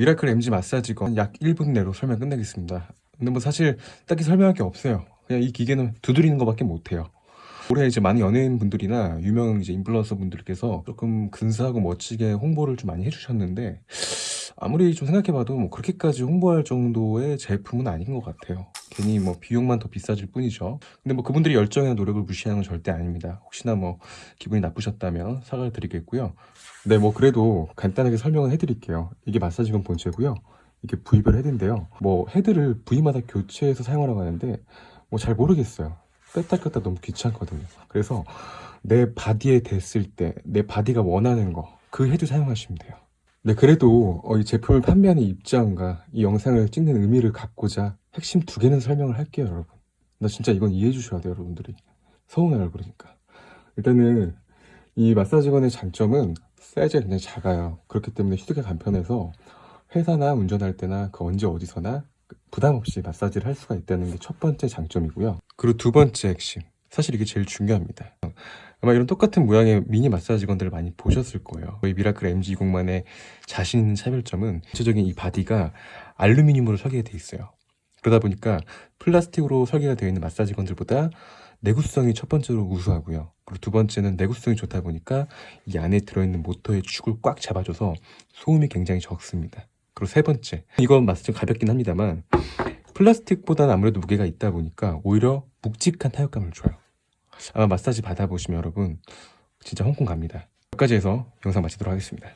미라클 MG 마사지건 약 1분 내로 설명 끝내겠습니다. 근데 뭐 사실 딱히 설명할 게 없어요. 그냥 이 기계는 두드리는 것밖에 못해요. 올해 이제 많은 연예인 분들이나 유명 이제 인플루언서 분들께서 조금 근사하고 멋지게 홍보를 좀 많이 해주셨는데 아무리 좀 생각해봐도 뭐 그렇게까지 홍보할 정도의 제품은 아닌 것 같아요. 괜히 뭐 비용만 더 비싸질 뿐이죠. 근데 뭐 그분들이 열정이나 노력을 무시하는 건 절대 아닙니다. 혹시나 뭐 기분이 나쁘셨다면 사과를 드리겠고요. 네, 뭐 그래도 간단하게 설명을 해드릴게요. 이게 마사지건 본체고요. 이게 부위별 헤드인데요. 뭐 헤드를 부위마다 교체해서 사용하라고 하는데 뭐 잘 모르겠어요. 뺐다 꼈다 너무 귀찮거든요. 그래서 내 body에 댔을 때 내 body가 원하는 거 그 헤드 사용하시면 돼요. 네, 그래도 어, 이 제품을 판매하는 입장과 이 영상을 찍는 의미를 갖고자 핵심 두 개는 설명을 할게요, 여러분. 나 진짜 이건 이해해 주셔야 돼요, 여러분들이. 서운해요, 그러니까. 일단은 이 마사지건의 장점은 사이즈가 굉장히 작아요. 그렇기 때문에 휴대가 간편해서 회사나 운전할 때나 그 언제 어디서나 부담 없이 마사지를 할 수가 있다는 게 첫 번째 장점이고요. 그리고 두 번째 핵심. 사실 이게 제일 중요합니다. 아마 이런 똑같은 모양의 미니 마사지건들을 많이 보셨을 거예요. 저희 미라클 MG20만의 자신 있는 차별점은 전체적인 이 body가 알루미늄으로 설계돼 있어요. 그러다 보니까 플라스틱으로 설계가 되어 있는 마사지건들보다 내구성이 첫 번째로 우수하고요. 그리고 두 번째는 내구성이 좋다 보니까 이 안에 들어있는 모터의 축을 꽉 잡아줘서 소음이 굉장히 적습니다. 그리고 세 번째, 이건 마사지 가볍긴 합니다만 플라스틱보다는 아무래도 무게가 있다 보니까 오히려 묵직한 타격감을 줘요. 아마 마사지 받아보시면 여러분 진짜 홍콩 갑니다. 여기까지 해서 영상 마치도록 하겠습니다.